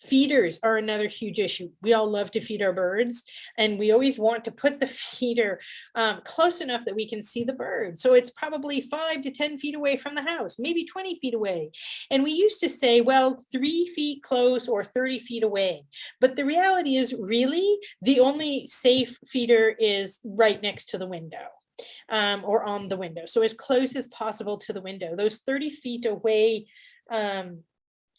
Feeders are another huge issue. We all love to feed our birds and we always want to put the feeder um, close enough that we can see the bird. So it's probably five to 10 feet away from the house, maybe 20 feet away. And we used to say, well, three feet close or 30 feet away. But the reality is really the only safe feeder is right next to the window um, or on the window. So as close as possible to the window. Those 30 feet away um,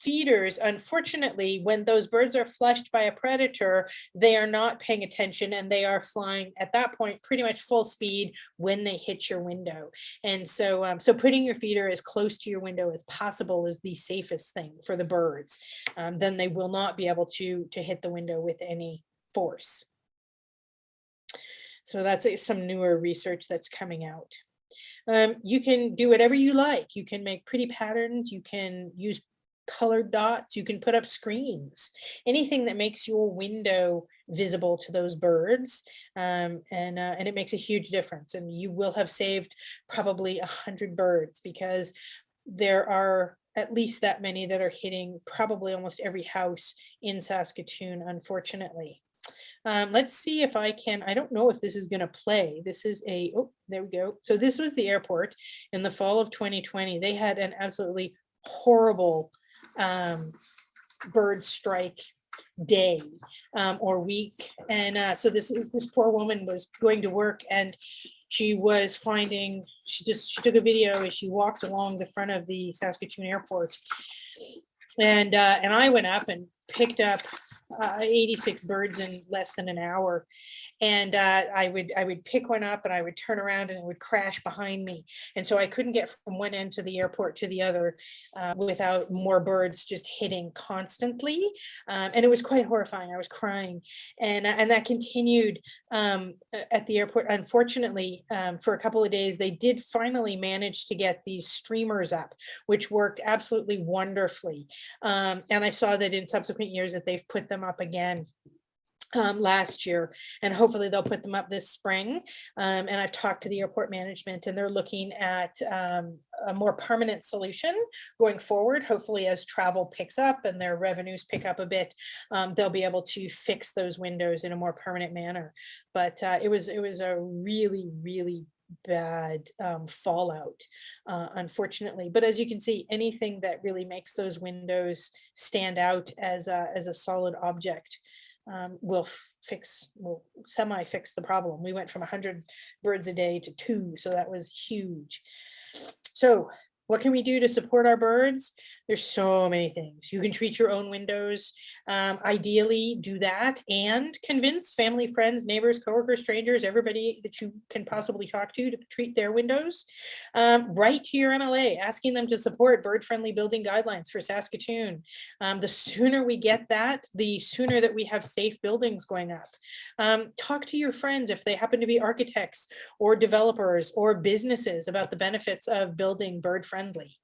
feeders, unfortunately, when those birds are flushed by a predator, they are not paying attention and they are flying at that point pretty much full speed when they hit your window. And so, um, so putting your feeder as close to your window as possible is the safest thing for the birds. Um, then they will not be able to, to hit the window with any force. So that's some newer research that's coming out. Um, you can do whatever you like. You can make pretty patterns. You can use colored dots. You can put up screens, anything that makes your window visible to those birds. Um, and, uh, and it makes a huge difference. And you will have saved probably a hundred birds because there are at least that many that are hitting probably almost every house in Saskatoon, unfortunately. Um, let's see if I can, I don't know if this is going to play. This is a, oh, there we go. So this was the airport in the fall of 2020. They had an absolutely horrible um, bird strike day um, or week. And uh, so this is this poor woman was going to work and she was finding, she just, she took a video as she walked along the front of the Saskatoon airport. And, uh, and I went up and picked up uh, 86 birds in less than an hour. And uh, I would I would pick one up and I would turn around and it would crash behind me. And so I couldn't get from one end to the airport to the other uh, without more birds just hitting constantly. Um, and it was quite horrifying. I was crying, and and that continued um, at the airport. Unfortunately, um, for a couple of days, they did finally manage to get these streamers up, which worked absolutely wonderfully. Um, and I saw that in subsequent years that they've put them up again um, last year, and hopefully they'll put them up this spring. Um, and I've talked to the airport management and they're looking at um, a more permanent solution going forward. Hopefully as travel picks up and their revenues pick up a bit, um, they'll be able to fix those windows in a more permanent manner. But uh, it was it was a really, really bad um, fallout, uh, unfortunately. But as you can see, anything that really makes those windows stand out as a, as a solid object um, will fix, will semi fix the problem. We went from hundred birds a day to two, so that was huge. So what can we do to support our birds? There's so many things. You can treat your own windows. Um, ideally do that and convince family, friends, neighbors, coworkers, strangers, everybody that you can possibly talk to to treat their windows. Um, write to your MLA, asking them to support bird-friendly building guidelines for Saskatoon. Um, the sooner we get that, the sooner that we have safe buildings going up. Um, talk to your friends if they happen to be architects or developers or businesses about the benefits of building bird-friendly.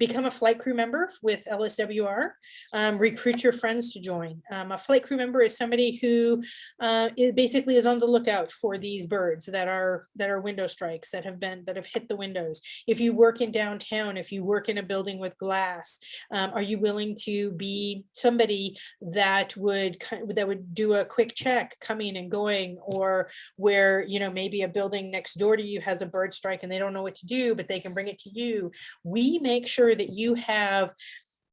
Become a flight crew member with LSWR. Um, recruit your friends to join. Um, a flight crew member is somebody who uh, is basically is on the lookout for these birds that are that are window strikes that have been that have hit the windows. If you work in downtown, if you work in a building with glass, um, are you willing to be somebody that would that would do a quick check coming and going or where you know maybe a building next door to you has a bird strike and they don't know what to do but they can bring it to you we make sure that you have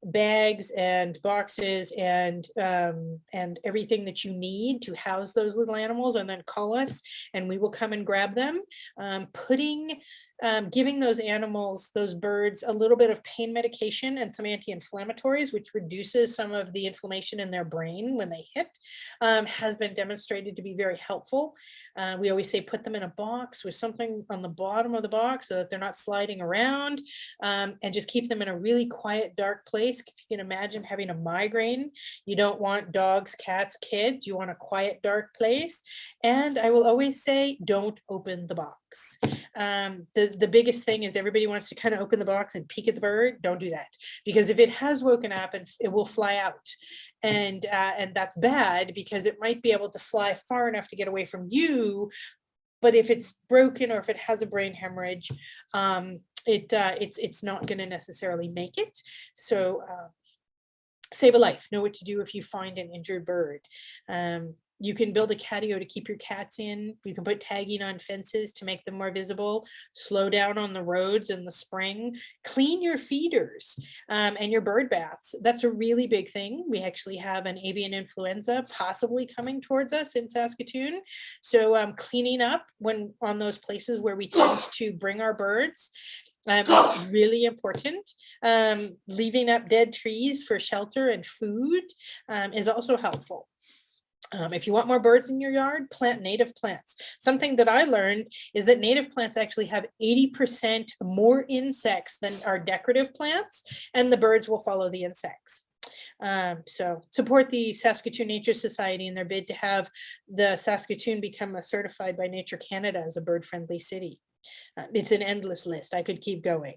bags and boxes and um, and everything that you need to house those little animals and then call us and we will come and grab them. Um, putting um, giving those animals those birds a little bit of pain medication and some anti-inflammatories which reduces some of the inflammation in their brain when they hit um, has been demonstrated to be very helpful uh, we always say put them in a box with something on the bottom of the box so that they're not sliding around um, and just keep them in a really quiet, dark place. If you can imagine having a migraine, you don't want dogs, cats, kids, you want a quiet, dark place. And I will always say, don't open the box. Um, the, the biggest thing is everybody wants to kind of open the box and peek at the bird. Don't do that. Because if it has woken up and it will fly out. And uh, and that's bad because it might be able to fly far enough to get away from you but if it's broken or if it has a brain hemorrhage um, it uh, it's it's not going to necessarily make it. So uh, save a life. Know what to do if you find an injured bird. Um, you can build a catio to keep your cats in. You can put tagging on fences to make them more visible. Slow down on the roads in the spring. Clean your feeders um, and your bird baths. That's a really big thing. We actually have an avian influenza possibly coming towards us in Saskatoon. So um, cleaning up when on those places where we tend to bring our birds um, is really important. Um, leaving up dead trees for shelter and food um, is also helpful. Um, if you want more birds in your yard, plant native plants. Something that I learned is that native plants actually have 80% more insects than our decorative plants, and the birds will follow the insects. Um, so support the Saskatoon Nature Society in their bid to have the Saskatoon become a certified by Nature Canada as a bird-friendly city. Uh, it's an endless list. I could keep going.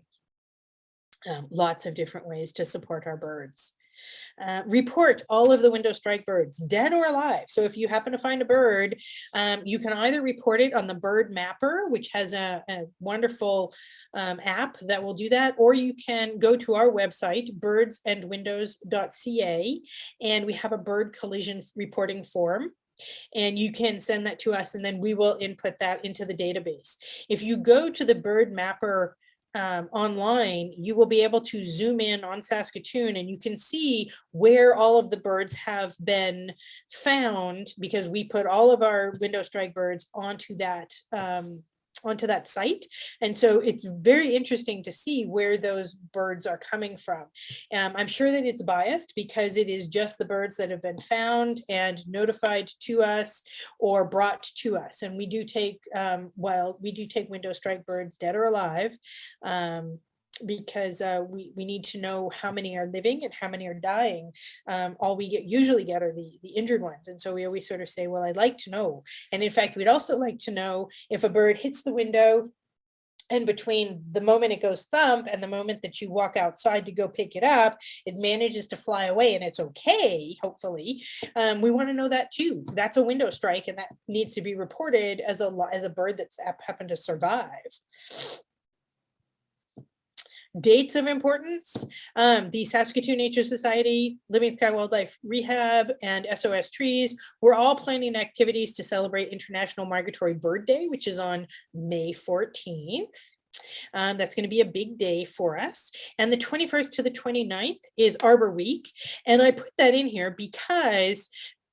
Um, lots of different ways to support our birds. Uh, report all of the window strike birds, dead or alive. So if you happen to find a bird, um, you can either report it on the bird mapper, which has a, a wonderful um, app that will do that, or you can go to our website, birdsandwindows.ca, and we have a bird collision reporting form and you can send that to us and then we will input that into the database. If you go to the bird mapper um, online, you will be able to zoom in on Saskatoon and you can see where all of the birds have been found because we put all of our window strike birds onto that um, onto that site. And so it's very interesting to see where those birds are coming from. Um, I'm sure that it's biased because it is just the birds that have been found and notified to us or brought to us. And we do take, um, well, we do take window strike birds dead or alive. Um, because uh, we, we need to know how many are living and how many are dying. Um, all we get usually get are the, the injured ones. And so we always sort of say, well, I'd like to know. And in fact, we'd also like to know if a bird hits the window and between the moment it goes thump and the moment that you walk outside to go pick it up, it manages to fly away and it's okay, hopefully. Um, we want to know that too. That's a window strike and that needs to be reported as a, as a bird that's happened to survive. Dates of importance, um, the Saskatoon Nature Society, Living Sky Wildlife Rehab, and SOS Trees, we're all planning activities to celebrate International Migratory Bird Day, which is on May 14th. Um, that's going to be a big day for us. And the 21st to the 29th is Arbor Week. And I put that in here because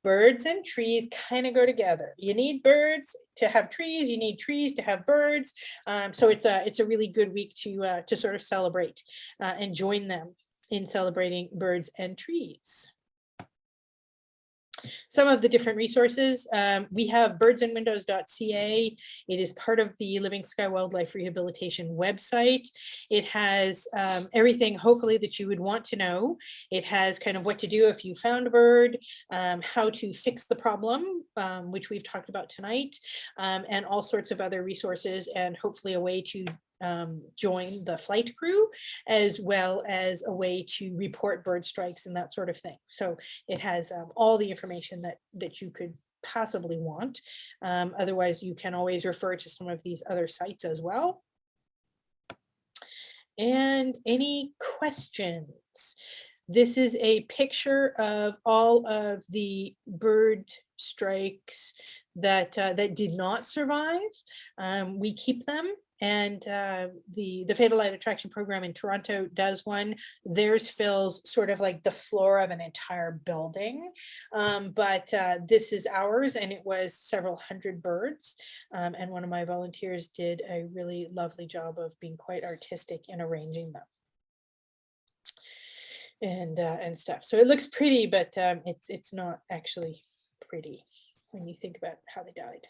birds and trees kind of go together. You need birds to have trees, you need trees to have birds. Um, so it's a it's a really good week to uh, to sort of celebrate uh, and join them in celebrating birds and trees. Some of the different resources, um, we have birdsandwindows.ca. It is part of the Living Sky Wildlife Rehabilitation website. It has um, everything hopefully that you would want to know. It has kind of what to do if you found a bird, um, how to fix the problem, um, which we've talked about tonight, um, and all sorts of other resources and hopefully a way to um, join the flight crew as well as a way to report bird strikes and that sort of thing. So it has um, all the information that that you could possibly want. Um, otherwise, you can always refer to some of these other sites as well. And any questions? This is a picture of all of the bird strikes that uh, that did not survive. Um, we keep them and uh, the the Fatal Light Attraction Program in Toronto does one. Theirs fills sort of like the floor of an entire building, um, but uh, this is ours, and it was several hundred birds. Um, and one of my volunteers did a really lovely job of being quite artistic in arranging them and uh, and stuff. So it looks pretty, but um, it's it's not actually pretty when you think about how they died.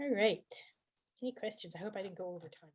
All right. Any questions? I hope I didn't go over time.